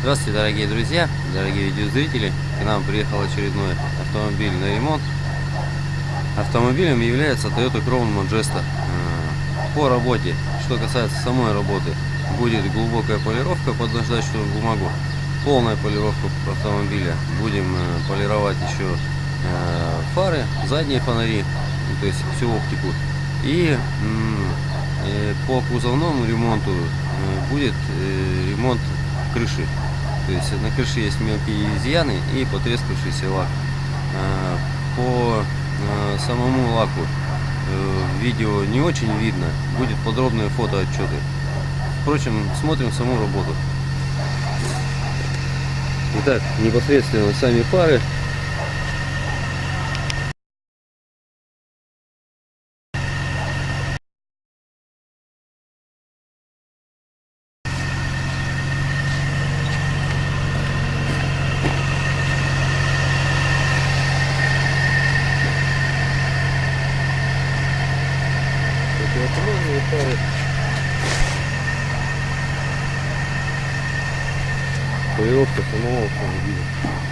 Здравствуйте, дорогие друзья, дорогие видеозрители. К нам приехал очередной автомобиль на ремонт. Автомобилем является Toyota Crown Majesta. Э, По работе, что касается самой работы, будет глубокая полировка под наждачную бумагу, полная полировка автомобиля. Будем э, полировать еще э, фары, задние фонари, ну, то есть всю оптику. И по кузовному ремонту будет ремонт крыши. То есть на крыше есть мелкие изъяны и потрескавшийся лак. По самому лаку в видео не очень видно. Будет подробные фотоотчеты. Впрочем, смотрим саму работу. Итак, непосредственно сами фары фары. Полировка самого автомобиля.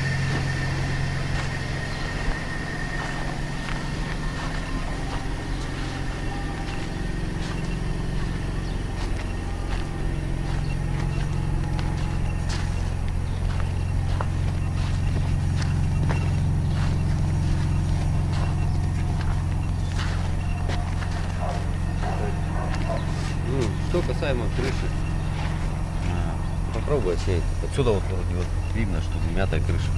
Что касаемо крыши, попробуй отснять. Отсюда вот вроде вот видно, что мятая крыша.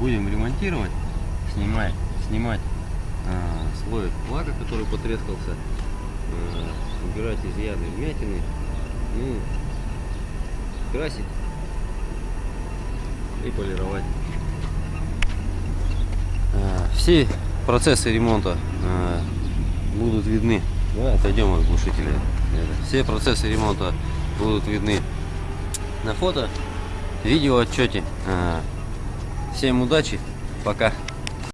Будем ремонтировать, снимать, снимать а, слой лака, который потрескался, а, убирать изъяны, вмятины, ну, красить и полировать. А, все процессы ремонта а, будут видны. Давай отойдем от глушителя. Все процессы ремонта будут видны на фото, видео отчете. Всем удачи, пока.